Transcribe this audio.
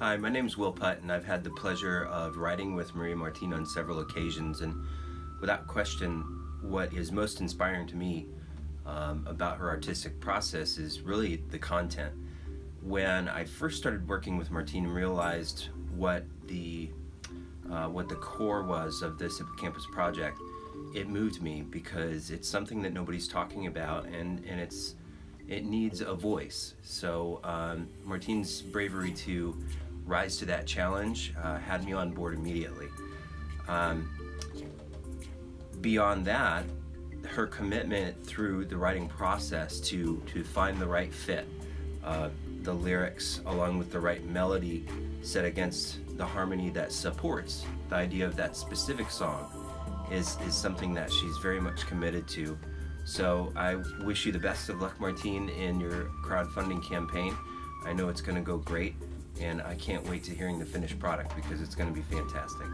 Hi, my name is Will Putt, and I've had the pleasure of writing with Maria Martin on several occasions. And without question, what is most inspiring to me um, about her artistic process is really the content. When I first started working with Martine and realized what the uh, what the core was of this hippocampus project, it moved me because it's something that nobody's talking about, and and it's it needs a voice. So um, Martine's bravery to rise to that challenge uh, had me on board immediately. Um, beyond that, her commitment through the writing process to to find the right fit, uh, the lyrics along with the right melody set against the harmony that supports the idea of that specific song is is something that she's very much committed to. So I wish you the best of luck, Martine, in your crowdfunding campaign. I know it's going to go great and I can't wait to hearing the finished product because it's going to be fantastic.